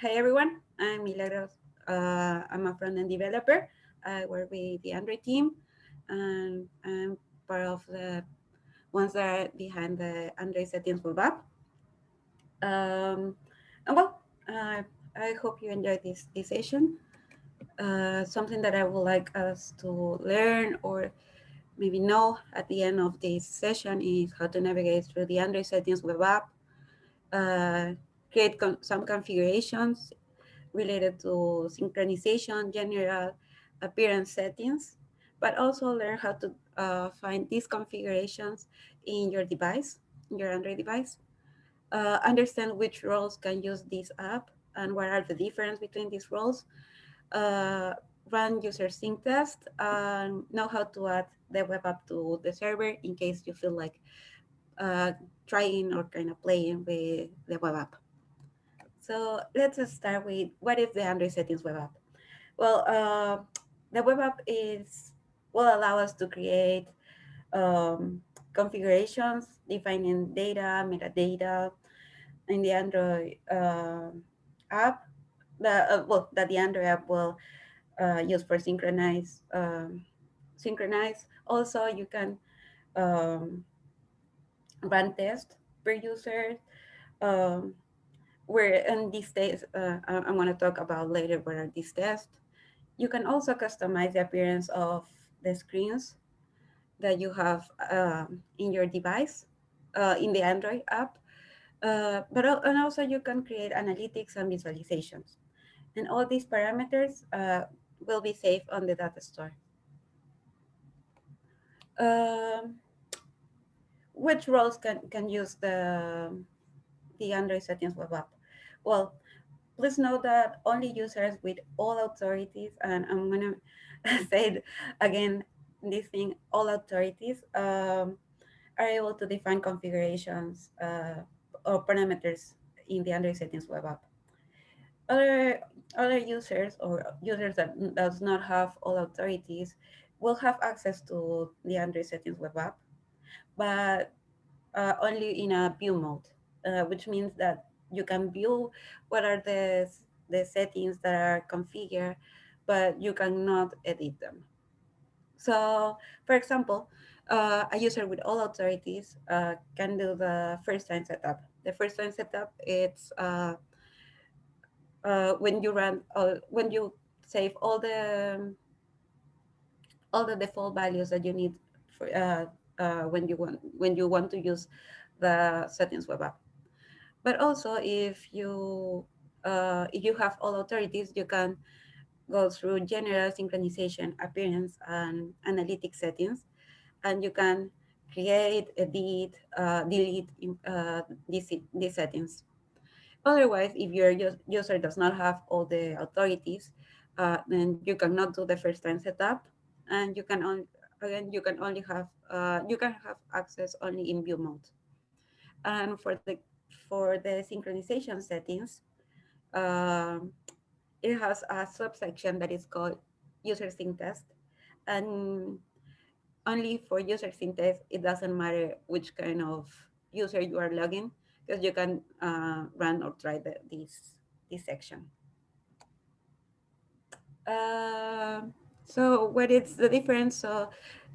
Hi, everyone. I'm Milagros. Uh, I'm a front-end developer. I work with the Android team, and I'm part of the ones that are behind the Android settings web app. Um, and well, uh, I hope you enjoyed this, this session. Uh, something that I would like us to learn or maybe know at the end of this session is how to navigate through the Android settings web app, some configurations related to synchronization, general appearance settings, but also learn how to uh, find these configurations in your device, in your Android device. Uh, understand which roles can use this app and what are the difference between these roles. Uh, run user sync test and know how to add the web app to the server in case you feel like uh, trying or kind of playing with the web app. So let's start with what is the Android settings web app? Well, uh, the web app is will allow us to create um, configurations, defining data, metadata in the Android uh, app. The, uh, well, that the Android app will uh, use for synchronize. Um, synchronize. Also, you can um, run tests per user. Um, where in these days, uh, I'm going to talk about later what are these tests. You can also customize the appearance of the screens that you have uh, in your device, uh, in the Android app. Uh, but and also you can create analytics and visualizations. And all these parameters uh, will be saved on the data store. Um, which roles can, can use the, the Android settings web app? Well, please note that only users with all authorities, and I'm gonna say it again, this thing, all authorities um, are able to define configurations uh, or parameters in the Android settings web app. Other, other users or users that does not have all authorities will have access to the Android settings web app, but uh, only in a view mode, uh, which means that you can view what are the, the settings that are configured, but you cannot edit them. So for example, uh, a user with all authorities uh, can do the first time setup. The first time setup, it's uh, uh when you run, uh, when you save all the all the default values that you need for uh, when you want when you want to use the settings web app. But also if you uh, if you have all authorities, you can go through general synchronization, appearance, and analytic settings, and you can create, edit, uh, delete uh, these, these settings. Otherwise, if your user does not have all the authorities, uh, then you cannot do the first time setup, and you can only again you can only have uh, you can have access only in view mode. And for the for the synchronization settings, um, it has a subsection that is called user sync test. And only for user sync test, it doesn't matter which kind of user you are logging, because you can uh, run or try the, this, this section. Uh, so what is the difference? So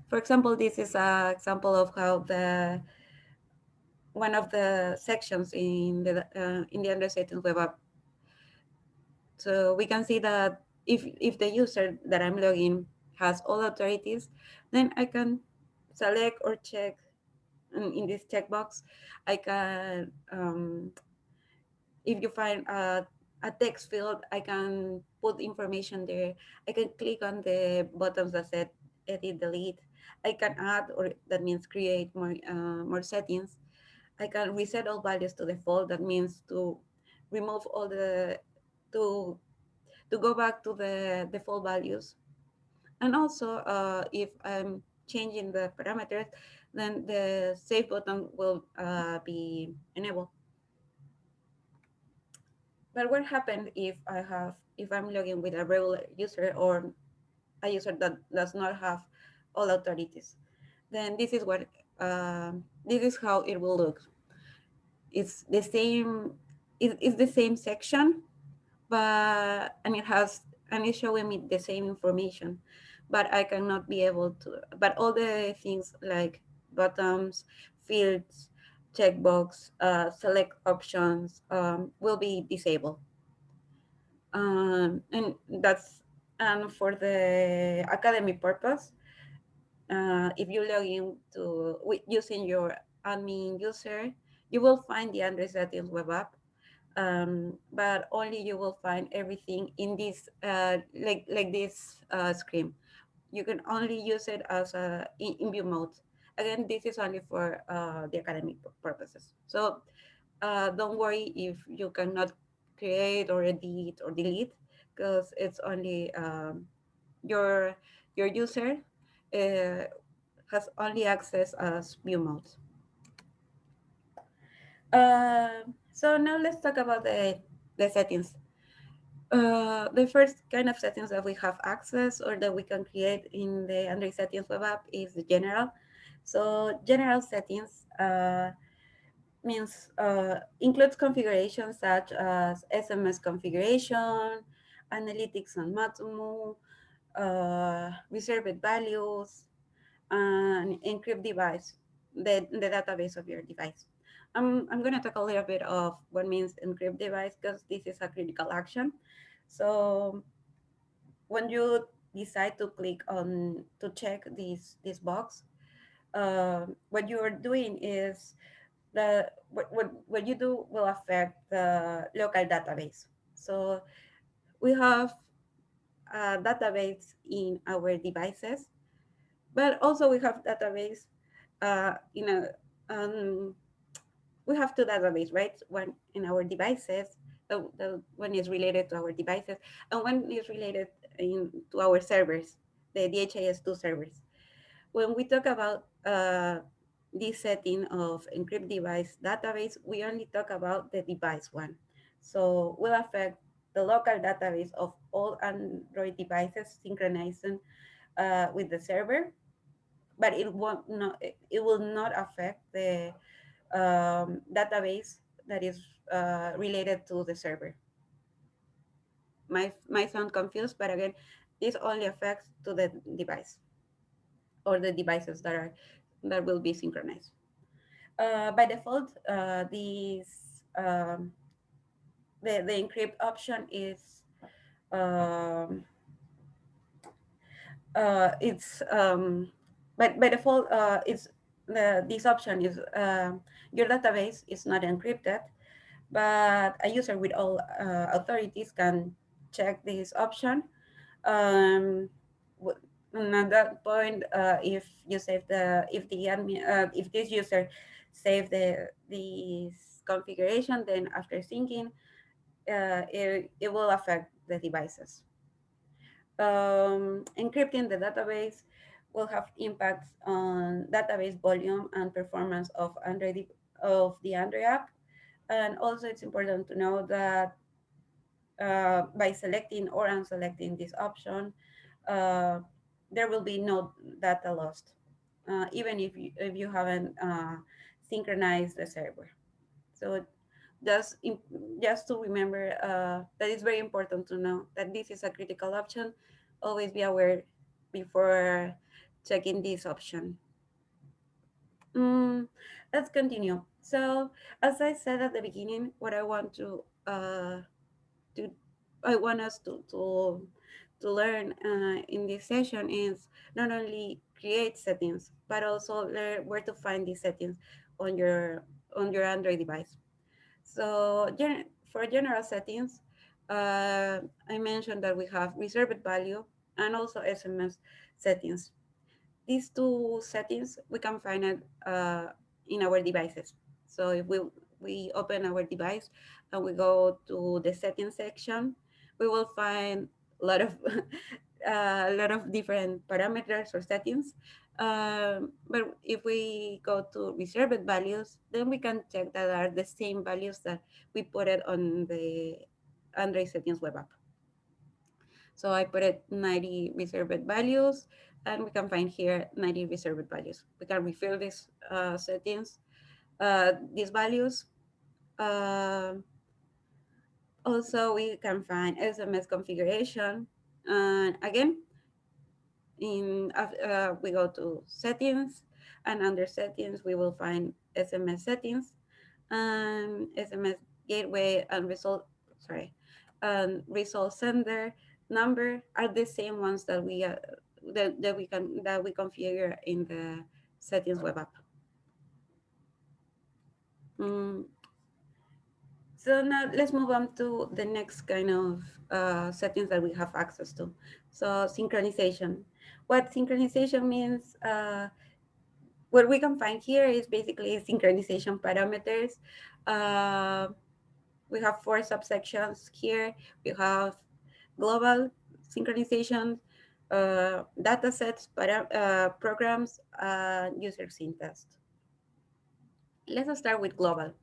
for example, this is an example of how the one of the sections in the uh, in the Android settings web app. So we can see that if if the user that I'm logging has all authorities, then I can select or check in this checkbox. I can um, if you find a a text field, I can put information there. I can click on the buttons that said edit, delete. I can add, or that means create more uh, more settings. I can reset all values to default. That means to remove all the, to, to go back to the default values. And also, uh, if I'm changing the parameters, then the save button will uh, be enabled. But what happens if I have, if I'm logging with a regular user or a user that does not have all authorities? Then this is what, uh, this is how it will look it's the same it's the same section but and it has and it's showing me the same information, but I cannot be able to. But all the things like buttons, fields, checkbox, uh, select options um, will be disabled. Um, and that's and for the academic purpose, uh, if you log in to using your admin user, you will find the Android settings web app, um, but only you will find everything in this uh, like like this uh, screen. You can only use it as a in, in view mode. Again, this is only for uh, the academic purposes. So uh, don't worry if you cannot create or edit or delete because it's only um, your your user uh, has only access as view mode. Uh, so now let's talk about the, the settings. Uh, the first kind of settings that we have access or that we can create in the Android settings web app is the general. So general settings uh, means uh, includes configurations such as SMS configuration, analytics on Matomo, uh, reserved values, and encrypt device, the, the database of your device. I'm, I'm going to talk a little bit of what means encrypt device because this is a critical action. So when you decide to click on to check this this box, uh, what you are doing is the what, what, what you do will affect the local database. So we have a database in our devices, but also we have database uh, in a um, we have two databases, right? One in our devices, the, the one is related to our devices, and one is related in, to our servers, the DHIS2 servers. When we talk about uh, this setting of encrypt device database, we only talk about the device one. So will affect the local database of all Android devices synchronizing uh, with the server, but it won't not it will not affect the um, database that is uh, related to the server. Might, might sound confused, but again, this only affects to the device or the devices that are that will be synchronized. Uh, by default, uh, these um, the the encrypt option is um, uh, it's um, but by default uh, it's the this option is uh, your database is not encrypted, but a user with all uh, authorities can check this option. Um, and at that point, uh, if you save the, if the admin, uh, if this user save the this configuration, then after syncing, uh, it, it will affect the devices. Um, encrypting the database will have impacts on database volume and performance of Android of the Android app. And also it's important to know that uh, by selecting or unselecting this option, uh, there will be no data lost, uh, even if you, if you haven't uh, synchronized the server. So just, just to remember uh, that it's very important to know that this is a critical option. Always be aware before checking this option. Mm, let's continue. So as I said at the beginning, what I want to uh, to I want us to to to learn uh, in this session is not only create settings, but also learn where to find these settings on your on your Android device. So for general settings, uh, I mentioned that we have reserved value and also SMS settings. These two settings, we can find it uh, in our devices. So if we, we open our device and we go to the settings section, we will find a lot of a lot of different parameters or settings. Um, but if we go to reserved values, then we can check that are the same values that we put it on the Android settings web app. So I put it 90 reserved values, and we can find here 90 reserved values. We can refill these uh, settings uh, these values uh, Also, we can find SMS configuration. And again, in uh, we go to settings and under settings, we will find SMS settings and SMS gateway and result, sorry, and result sender number are the same ones that we uh, that, that we can that we configure in the settings web app. Mm. So now let's move on to the next kind of uh, settings that we have access to. So synchronization. What synchronization means, uh, what we can find here is basically synchronization parameters. Uh, we have four subsections here. We have global synchronization, uh, data sets, uh, programs, uh, user sync test. Let's start with global.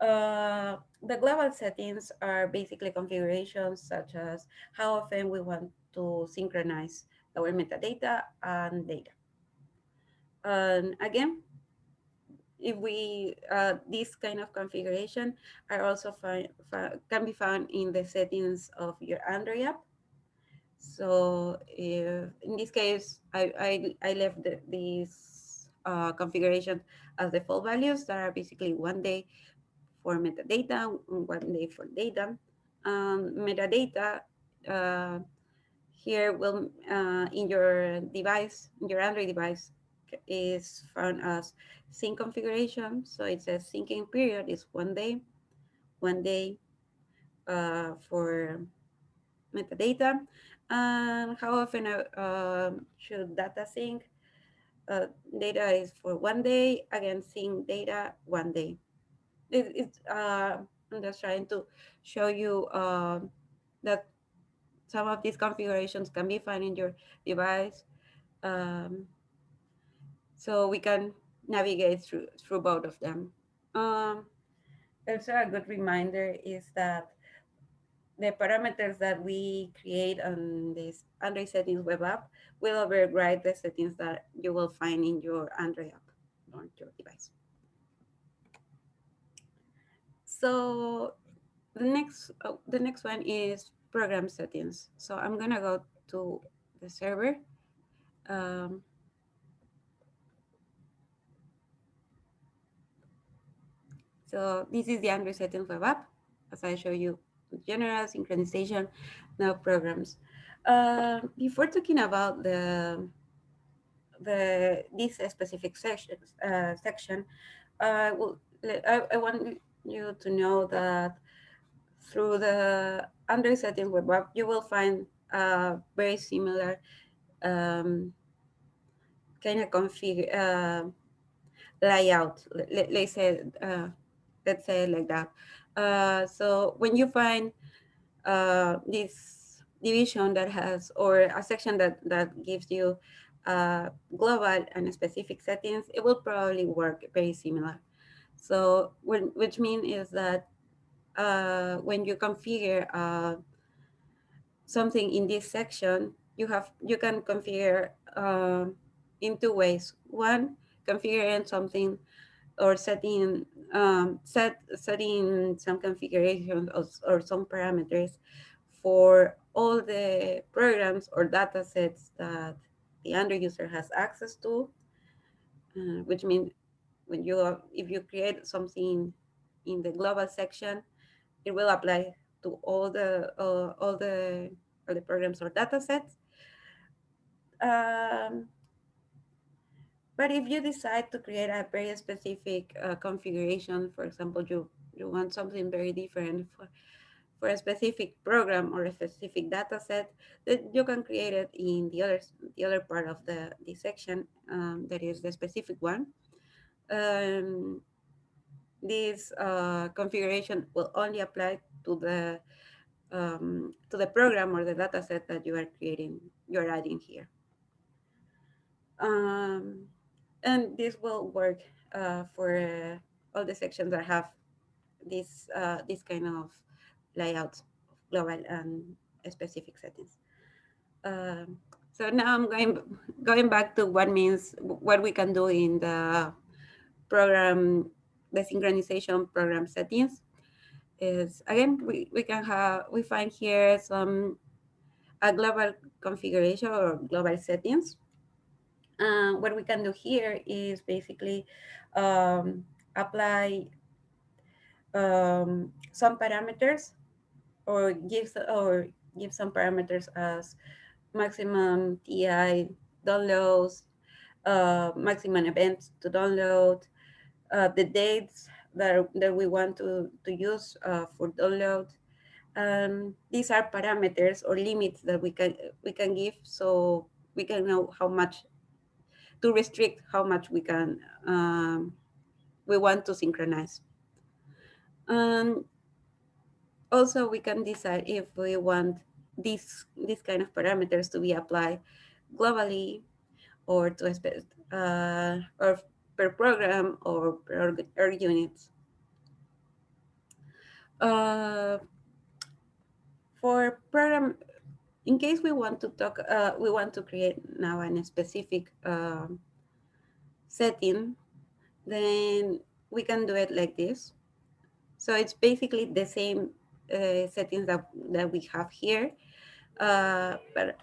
Uh, the global settings are basically configurations such as how often we want to synchronize our metadata and data. And again, if we, uh, this kind of configuration are also can be found in the settings of your Android app. So if, in this case, I, I, I left the, these uh, configurations as default values that are basically one day for metadata, one day for data. Um, metadata uh, here will uh, in your device, in your Android device, is found as sync configuration. So it says syncing period is one day, one day uh, for metadata. And how often uh, should data sync? Uh, data is for one day, again, sync data one day it, it's uh, I'm just trying to show you uh, that some of these configurations can be found in your device. Um, so we can navigate through, through both of them. Um, also a good reminder is that the parameters that we create on this Android settings web app will override the settings that you will find in your Android app on your device. So the next oh, the next one is program settings. So I'm gonna go to the server. Um, so this is the Android settings web app. As I show you, general synchronization, now programs. Uh, before talking about the the this specific section, uh, section, uh, I, I want you to know that through the Android setting web app, you will find a very similar um, kind of config uh, layout. Let, us say, uh, let's say like that. Uh, so when you find uh, this division that has, or a section that, that gives you uh, global and specific settings, it will probably work very similar. So which means is that uh, when you configure uh, something in this section, you have you can configure uh, in two ways. One, configuring something or setting um, set setting some configurations or, or some parameters for all the programs or data sets that the Android user has access to, uh, which means when you if you create something in the global section, it will apply to all the uh, all the all the programs or data sets. Um, but if you decide to create a very specific uh, configuration, for example, you you want something very different for for a specific program or a specific data set, then you can create it in the other the other part of the the section um, that is the specific one um, this uh, configuration will only apply to the um, to the program or the data set that you are creating, you're adding here. Um, and this will work uh, for uh, all the sections that have this uh, this kind of layouts, global and specific settings. Um, so now I'm going going back to what means what we can do in the program, the synchronization program settings. is again we, we can have we find here some a global configuration or global settings. Uh, what we can do here is basically um, apply um, some parameters or give or give some parameters as maximum TI downloads, uh, maximum events to download, uh, the dates that, that we want to, to use uh, for download. Um, these are parameters or limits that we can we can give so we can know how much to restrict how much we can um, we want to synchronize. And also we can decide if we want these these kind of parameters to be applied globally or to uh, or per program or per, per units. Uh, for program, in case we want to talk, uh, we want to create now a specific uh, setting, then we can do it like this. So it's basically the same uh, settings that, that we have here, uh, but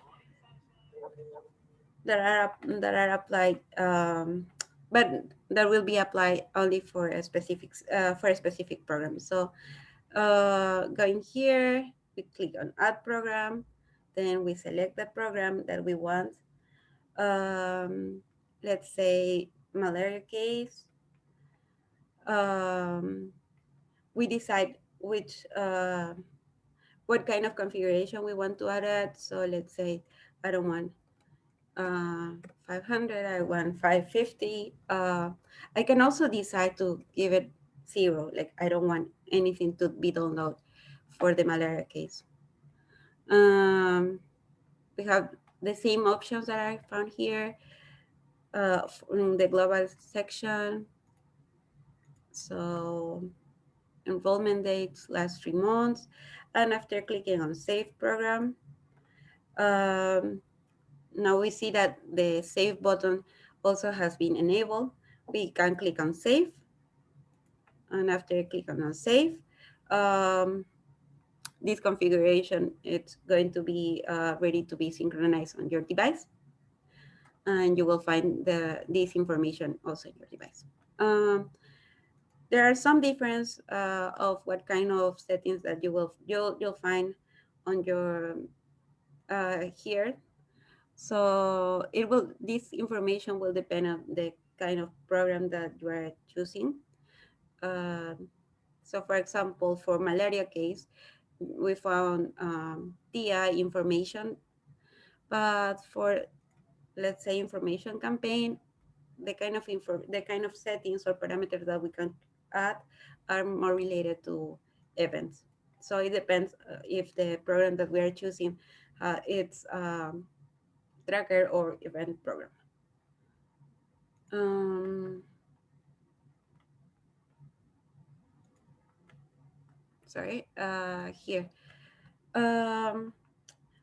that are that are applied um, but that will be applied only for a specific uh, for a specific program. So uh, going here, we click on add program, then we select the program that we want. Um, let's say malaria case. Um, we decide which uh, what kind of configuration we want to add. So let's say I don't want uh, 500, I want 550. Uh, I can also decide to give it zero, like I don't want anything to be downloaded for the malaria case. Um, we have the same options that I found here uh, in the global section. So enrollment dates last three months. And after clicking on save program, um, now we see that the save button also has been enabled. We can click on save. And after clicking on save, um, this configuration it's going to be uh, ready to be synchronized on your device. And you will find the this information also in your device. Um, there are some difference uh, of what kind of settings that you will you'll, you'll find on your uh, here so it will, this information will depend on the kind of program that you are choosing. Uh, so for example, for malaria case, we found um, TI information, but for, let's say, information campaign, the kind of info, the kind of settings or parameters that we can add are more related to events. So it depends uh, if the program that we are choosing, uh, it's um, tracker or event program. Um, sorry, uh, here. Um,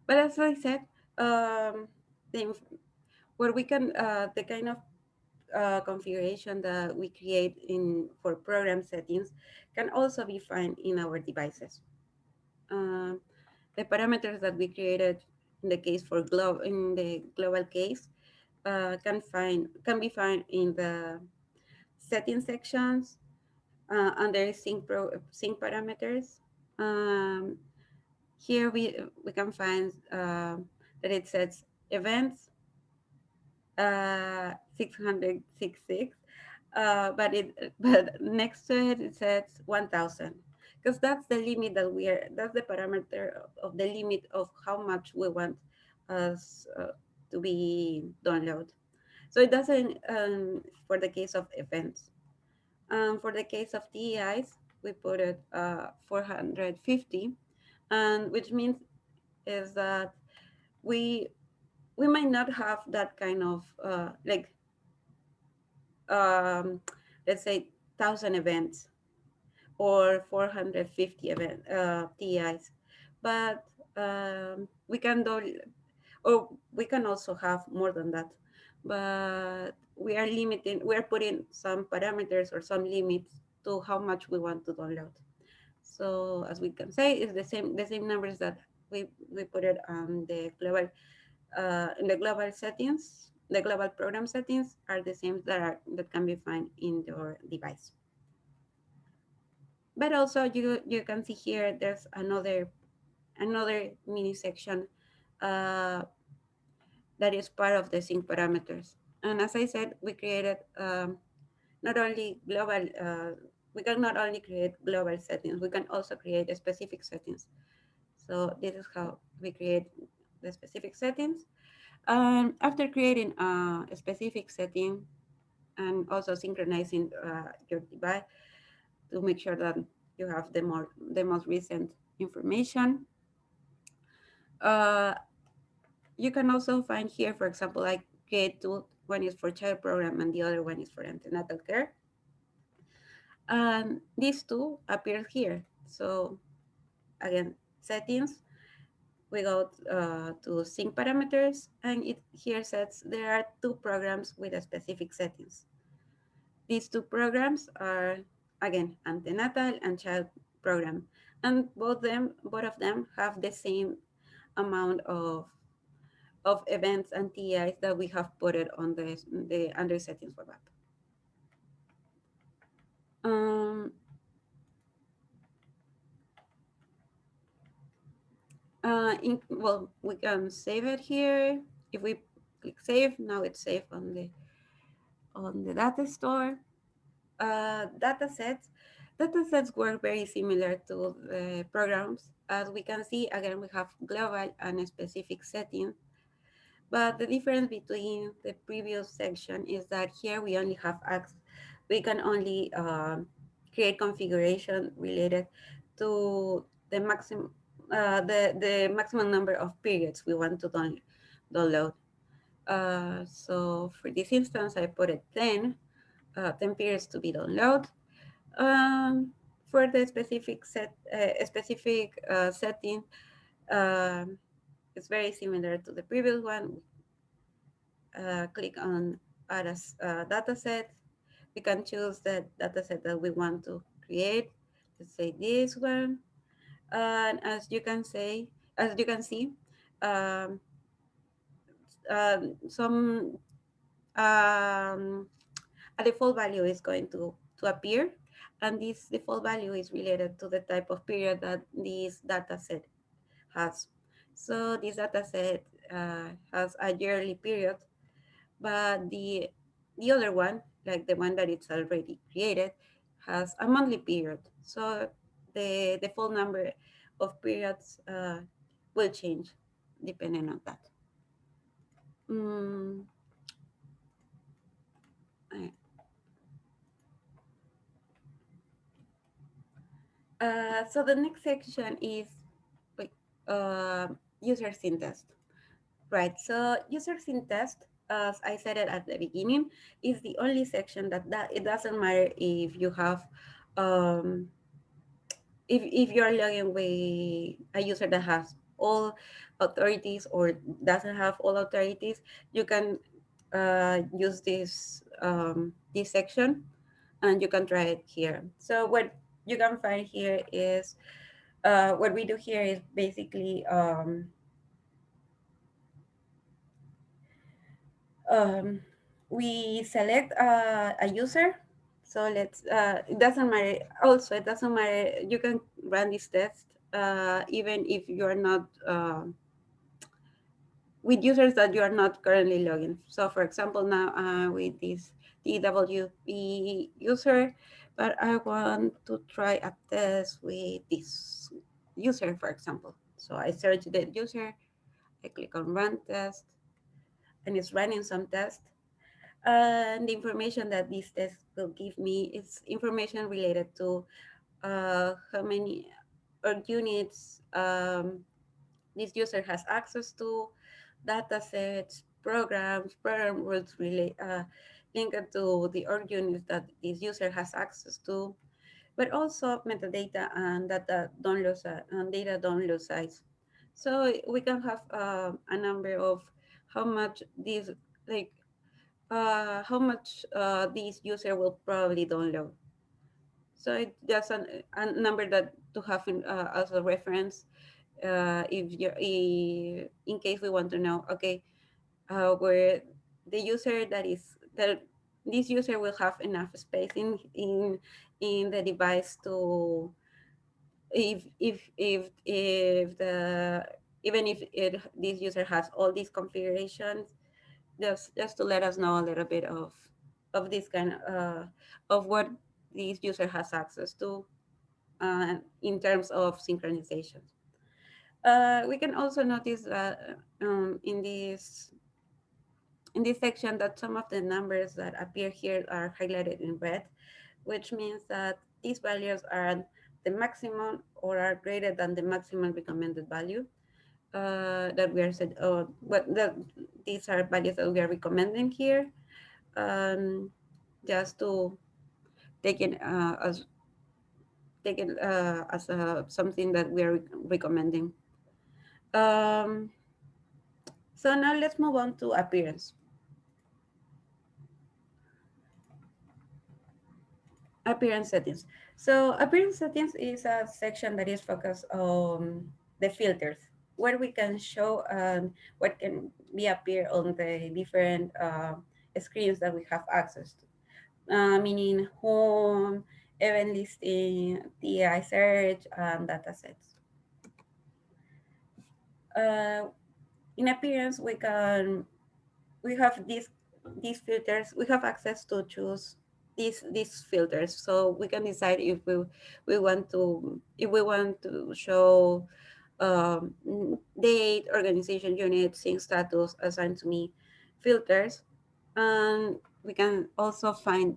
but as I said, um, the, where we can, uh, the kind of uh, configuration that we create in for program settings can also be found in our devices. Uh, the parameters that we created in the case for global in the global case uh, can find can be found in the setting sections uh, under sync pro sync parameters. Um, here we we can find uh, that it says events uh, 666, uh, but it but next to it it says 1000 because that's the limit that we are, that's the parameter of the limit of how much we want us uh, to be downloaded. So it doesn't, um, for the case of events. Um, for the case of TEIs, we put it uh, 450, and which means is that we we might not have that kind of uh, like um, let's say thousand events or 450 event uh, TIs. But um, we can do, or we can also have more than that. But we are limiting, we are putting some parameters or some limits to how much we want to download. So as we can say, it's the same the same numbers that we, we put it on the global uh, in the global settings. The global program settings are the same that are that can be found in your device. But also you you can see here there's another another mini section uh, that is part of the sync parameters. And as I said, we created um, not only global, uh, we can not only create global settings, we can also create specific settings. So this is how we create the specific settings. Um, after creating a specific setting and also synchronizing uh, your device to make sure that you have the more the most recent information. Uh, you can also find here, for example, like create two, one is for child program and the other one is for antenatal care. And these two appear here. So again, settings, we go uh, to sync parameters and it here says there are two programs with a specific settings. These two programs are again antenatal and child program and both them both of them have the same amount of of events and TIs that we have put it on the, the Android settings web app. Um, uh, in, well, we can save it here. If we click save, now it's safe on the on the data store. Uh, data sets, data sets work very similar to the programs. As we can see, again, we have global and specific settings but the difference between the previous section is that here we only have access, we can only uh, create configuration related to the maximum uh, the, the maximum number of periods we want to down, download. Uh, so for this instance, I put it 10, uh, 10 periods to be downloaded. Um, for the specific set, uh, specific uh, setting, um, it's very similar to the previous one. Uh, click on add a uh, data set. We can choose the data set that we want to create. Let's say this one. And as you can say, as you can see, um, um, some um, a default value is going to, to appear. And this default value is related to the type of period that this data set has. So this data set uh, has a yearly period, but the, the other one, like the one that it's already created, has a monthly period. So the, full number of periods uh, will change depending on that. Mm. Uh, so the next section is uh, user test. Right, so user test, as I said it at the beginning, is the only section that, that it doesn't matter if you have, um, if, if you're logging with a user that has all authorities or doesn't have all authorities, you can uh, use this, um, this section and you can try it here. So what you can find here is uh, what we do here is basically um, um, we select uh, a user. So let's, uh, it doesn't matter. Also, it doesn't matter. You can run this test uh, even if you're not uh, with users that you are not currently logging. So for example, now uh, with this DWP user, but I want to try a test with this user, for example. So I search the user, I click on run test, and it's running some test. And the information that this test will give me is information related to uh, how many units um, this user has access to, data sets, programs, program rules relate, uh, linked to the org units that this user has access to, but also metadata and data download, and data download size. So we can have uh, a number of how much this, like, uh, how much uh, this user will probably download. So it's just an, a number that to have in, uh, as a reference uh, if you in case we want to know, okay, uh, where the user that is that this user will have enough space in in in the device to if if if if the even if it, this user has all these configurations just just to let us know a little bit of of this kind of uh, of what this user has access to uh, in terms of synchronization. Uh, we can also notice that um, in this in this section that some of the numbers that appear here are highlighted in red, which means that these values are the maximum or are greater than the maximum recommended value uh, that we are said, oh, the, these are values that we are recommending here, um, just to take it uh, as take it uh, as a, something that we are recommending. Um, so now let's move on to appearance. Appearance settings. So appearance settings is a section that is focused on the filters, where we can show um, what can be appear on the different uh, screens that we have access to, uh, meaning home, event listing, TI search, and data sets. Uh, in appearance, we can, we have these, these filters, we have access to choose these these filters. So we can decide if we we want to if we want to show um, date organization unit sync status assigned to me filters. And we can also find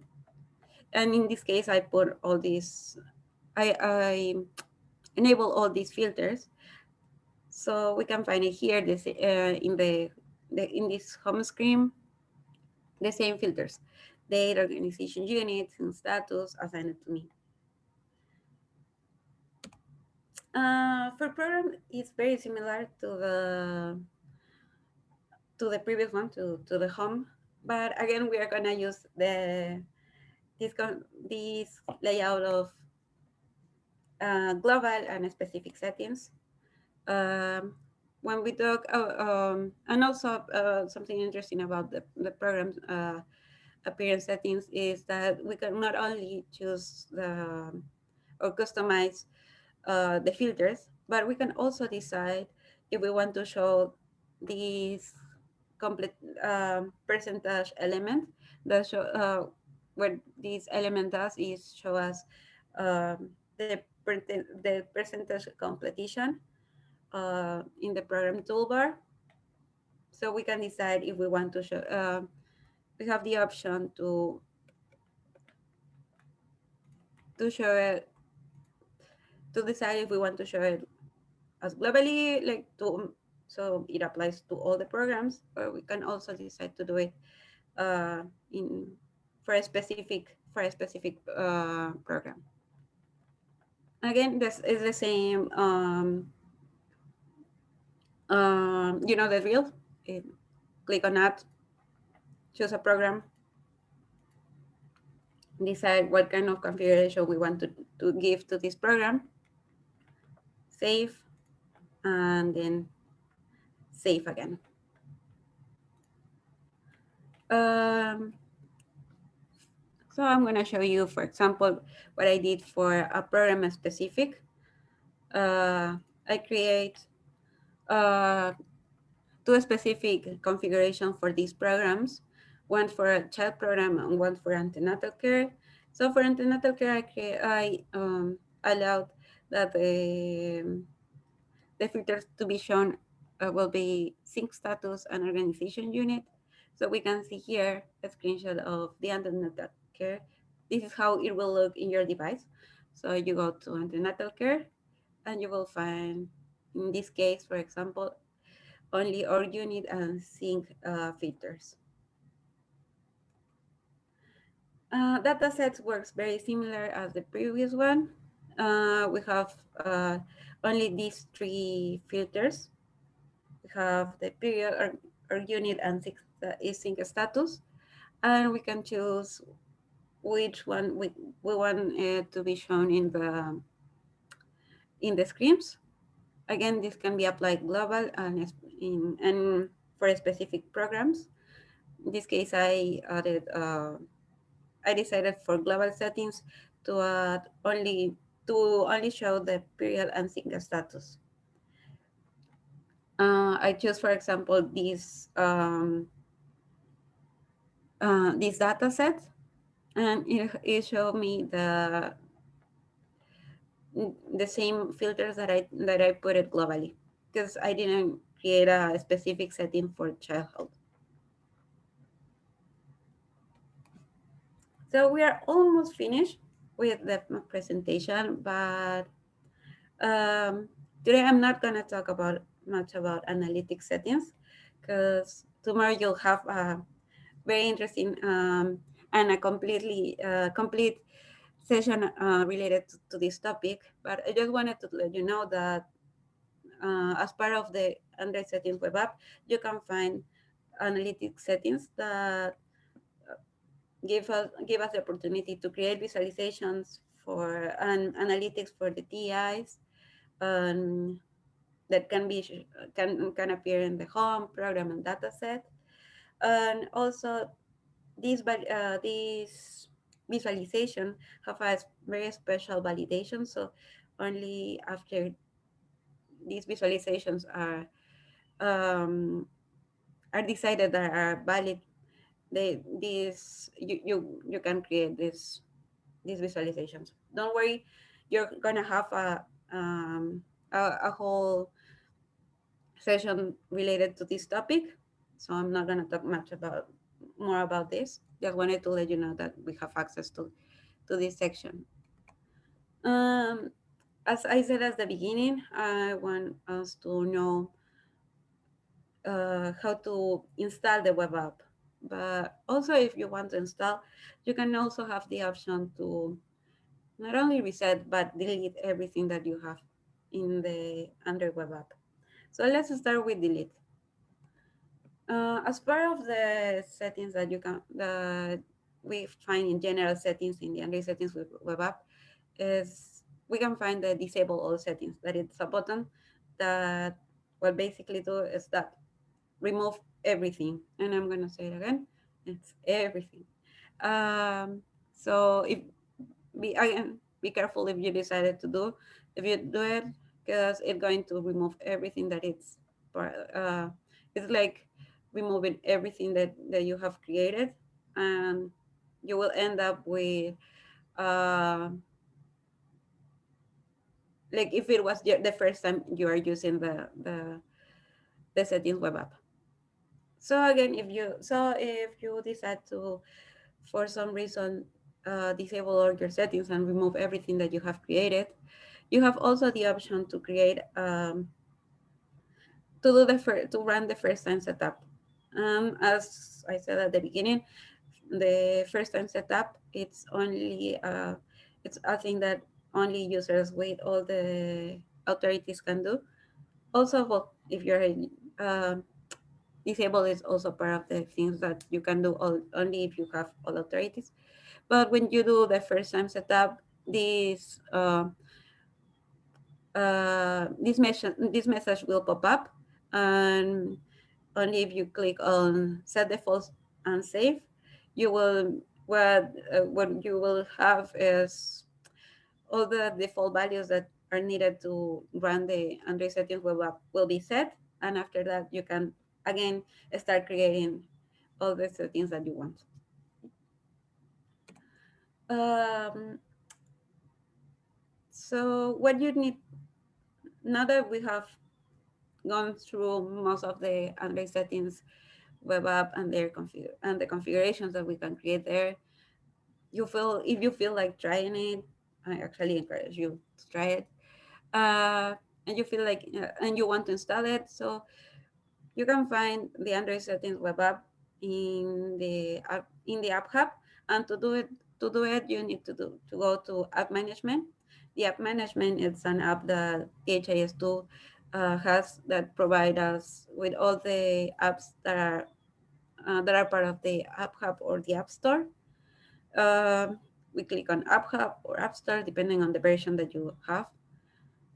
and in this case i put all these i i enable all these filters. So we can find it here this uh, in the, the in this home screen the same filters date, organization units, and status assigned to me. Uh, for program, it's very similar to the to the previous one, to, to the home. But again, we are gonna use the this this layout of uh, global and specific settings. Um, when we talk, uh, um, and also uh, something interesting about the, the program uh, appearance settings is that we can not only choose the or customize uh, the filters, but we can also decide if we want to show these complete um, percentage element that show uh, what this element does is show us um, the the percentage completion uh, in the program toolbar. So we can decide if we want to show uh, we have the option to to show it to decide if we want to show it as globally like to so it applies to all the programs or we can also decide to do it uh, in for a specific for a specific uh, program. Again this is the same um, um, you know the drill. Click on that choose a program, decide what kind of configuration we want to, to give to this program, save, and then save again. Um, so I'm going to show you, for example, what I did for a program specific. Uh, I create uh, two specific configuration for these programs one for a child program and one for antenatal care. So for antenatal care, I, I um, allowed that the, the filters to be shown uh, will be sync status and organization unit. So we can see here a screenshot of the antenatal care. This is how it will look in your device. So you go to antenatal care and you will find, in this case, for example, only org unit and sync uh, filters. Uh, sets works very similar as the previous one. Uh, we have uh, only these three filters. We have the period or, or unit and six, uh, sync status. And we can choose which one we, we want it to be shown in the in the screens. Again, this can be applied global and in and for specific programs. In this case, I added uh, I decided for global settings to add only to only show the period and single status. Uh, I choose, for example, this um, uh, this data set, and it, it showed me the the same filters that I that I put it globally because I didn't create a specific setting for childhood. So we are almost finished with the presentation, but um, today I'm not going to talk about much about analytic settings because tomorrow you'll have a very interesting um, and a completely uh, complete session uh, related to, to, this topic. But I just wanted to let you know that uh, as part of the Android settings web app, you can find analytic settings that give us give us the opportunity to create visualizations for and analytics for the TIs um, that can be can can appear in the home program and data set, and also these uh, these visualization have a very special validation. So only after these visualizations are um, are decided that are valid they this you you you can create this these visualizations. Don't worry you're gonna have a um a, a whole session related to this topic so i'm not gonna talk much about more about this. Just wanted to let you know that we have access to to this section. Um as i said at the beginning i want us to know uh, how to install the web app but also if you want to install, you can also have the option to not only reset, but delete everything that you have in the Android web app. So let's start with delete. Uh, as part of the settings that you can that we find in general settings in the Android settings with web app is we can find the disable all settings. That it's a button that what basically do is that remove everything. And I'm going to say it again. It's everything. Um, so if be again, be careful if you decided to do, if you do it, because it's going to remove everything that it's, uh, it's like removing everything that, that you have created and you will end up with, uh, like if it was the first time you are using the, the, the settings web app. So again, if you so if you decide to, for some reason, uh, disable all your settings and remove everything that you have created, you have also the option to create um, to do the first to run the first time setup. Um, as I said at the beginning, the first time setup it's only uh, it's a thing that only users with all the authorities can do. Also, if you're uh, disable is also part of the things that you can do all, only if you have all authorities. But when you do the first time setup, this uh, uh, this message this message will pop up, and only if you click on set defaults and save, you will what uh, what you will have is all the default values that are needed to run the Android settings web app will be set, and after that you can again, start creating all the settings that you want. Um, so what you need, now that we have gone through most of the Android settings web app and their config and the configurations that we can create there, you feel if you feel like trying it, I actually encourage you to try it. Uh, and you feel like uh, and you want to install it. So you can find the Android settings web app in the app, in the app hub. And to do it, to do it, you need to do to go to app management. The app management is an app that DHIS2 uh, has that provide us with all the apps that are uh, that are part of the app hub or the app store. Uh, we click on App Hub or App Store, depending on the version that you have.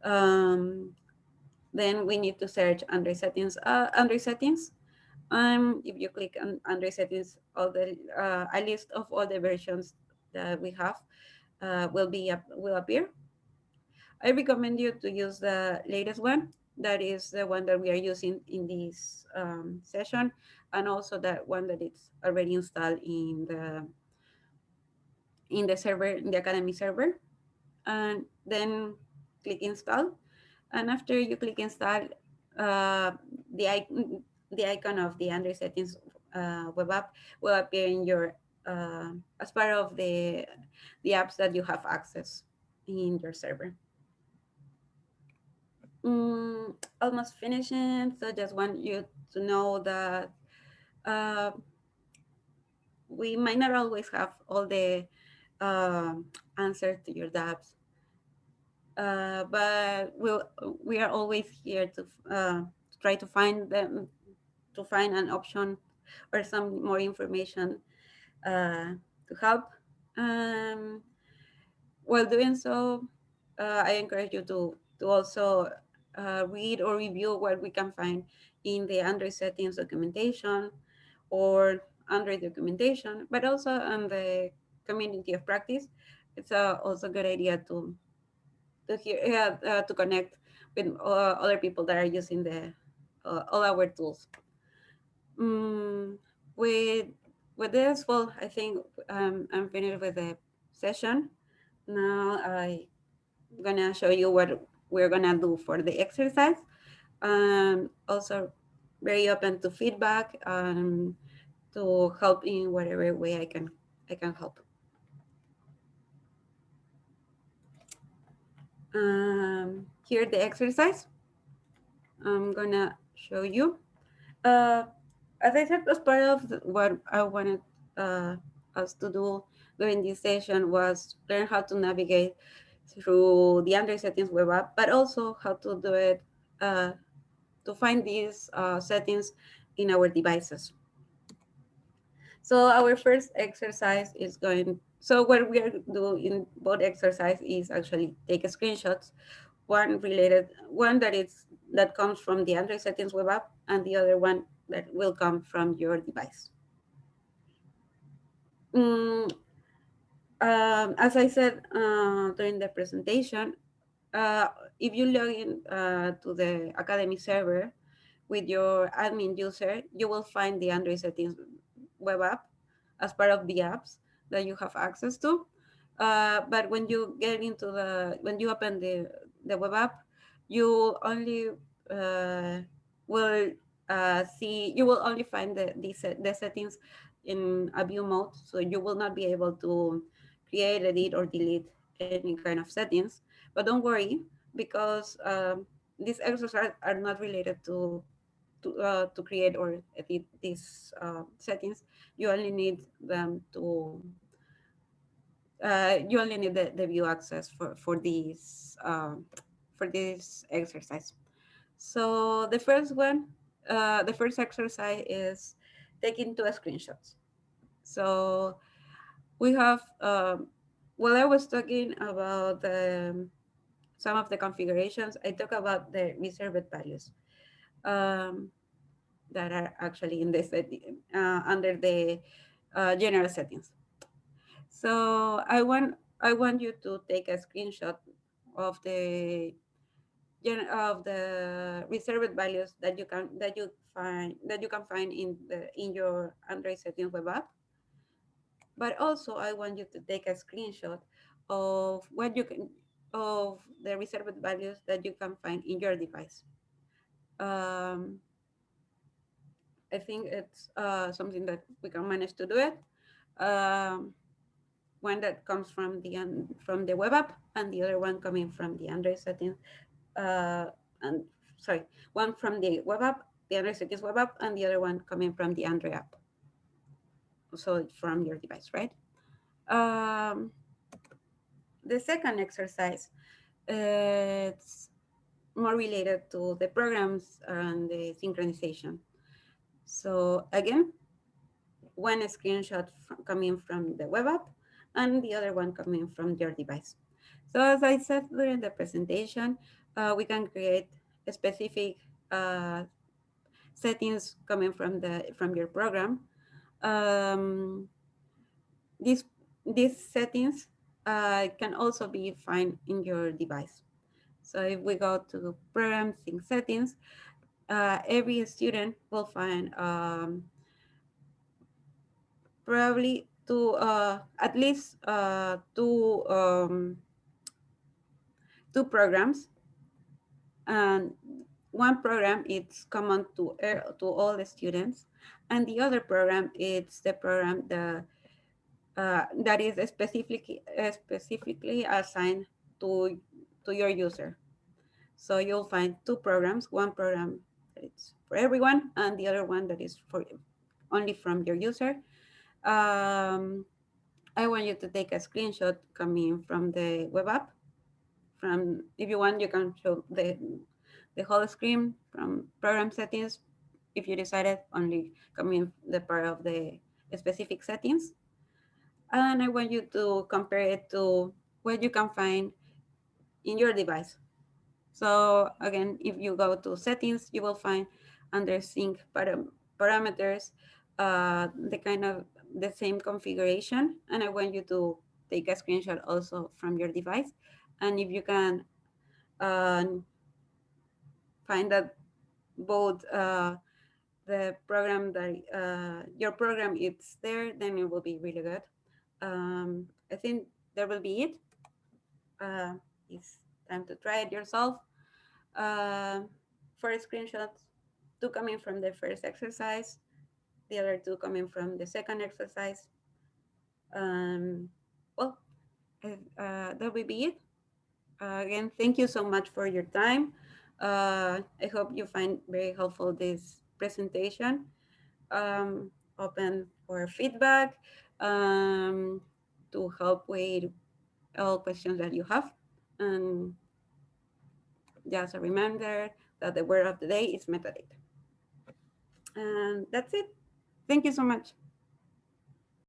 Um, then we need to search Android settings. Uh, Android settings. Um, if you click on Android settings, all the uh, a list of all the versions that we have uh, will be will appear. I recommend you to use the latest one. That is the one that we are using in this um, session, and also that one that is already installed in the in the server, in the Academy server. And then click install. And after you click install, uh, the, the icon of the Android settings uh, web app will appear in your uh, as part of the the apps that you have access in your server. Mm, almost finishing, so just want you to know that uh, we might not always have all the uh, answers to your doubts, uh, but we'll, we are always here to uh, try to find them, to find an option or some more information uh, to help. Um, while doing so, uh, I encourage you to, to also uh, read or review what we can find in the Android settings documentation or Android documentation, but also on the community of practice. It's uh, also a good idea to to hear uh, to connect with uh, other people that are using the uh, all our tools. Mm, with with this, well, I think um, I'm finished with the session. Now I'm gonna show you what we're gonna do for the exercise. Um, also very open to feedback and to help in whatever way I can I can help. Um, here the exercise. I'm gonna show you. Uh, as I said, as part of what I wanted uh, us to do during this session was learn how to navigate through the Android settings web app, but also how to do it uh, to find these uh, settings in our devices. So our first exercise is going, so what we are doing in both exercise is actually take screenshots, one related, one that is that comes from the Android settings web app and the other one that will come from your device. Mm, um, as I said uh, during the presentation, uh, if you log in uh, to the Academy server with your admin user, you will find the Android settings web app as part of the apps that you have access to. Uh, but when you get into the, when you open the, the web app, you only uh, will uh, see, you will only find the, the, the settings in a view mode. So you will not be able to create, edit, or delete any kind of settings. But don't worry, because um, these exercises are not related to to, uh, to create or edit these uh, settings. You only need them to uh, you only need the, the view access for for these um, for this exercise. So the first one, uh, the first exercise is taking two screenshots. So we have, um, while I was talking about the, some of the configurations, I talk about the reserved values um, that are actually in the setting, uh, under the uh, general settings. So I want I want you to take a screenshot of the of the reserved values that you can that you find that you can find in the in your Android settings web app but also I want you to take a screenshot of what you can of the reserved values that you can find in your device. Um, I think it's uh, something that we can manage to do it. Um, one that comes from the from the web app and the other one coming from the Android settings. Uh, and sorry, one from the web app, the Android settings web app, and the other one coming from the Android app so from your device, right? Um, the second exercise, uh, it's more related to the programs and the synchronization. So again, one screenshot coming from the web app and the other one coming from your device. So as I said during the presentation, uh, we can create specific uh, settings coming from the from your program. Um, these these settings uh, can also be found in your device. So if we go to program sync settings, uh, every student will find um, probably two, uh, at least uh, two, um, two programs. And one program is common to, to all the students. And the other program is the program that, uh, that is specifically, specifically assigned to, to your user. So you'll find two programs, one program it's for everyone and the other one that is for only from your user. Um, I want you to take a screenshot coming from the web app. From if you want, you can show the the whole screen from program settings. If you decided only coming the part of the specific settings. And I want you to compare it to what you can find in your device. So again, if you go to settings, you will find under sync param parameters, uh, the kind of the same configuration. And I want you to take a screenshot also from your device. And if you can uh, find that both uh, the program that uh, your program is there, then it will be really good. Um, I think that will be it. Uh, it's time to try it yourself. Uh, for screenshots, two coming from the first exercise, the other two coming from the second exercise. Um, well, uh, that will be it. Uh, again, thank you so much for your time. Uh, I hope you find very helpful this presentation. Um, open for feedback um, to help with all questions that you have. And just a reminder that the word of the day is metadata. And that's it. Thank you so much.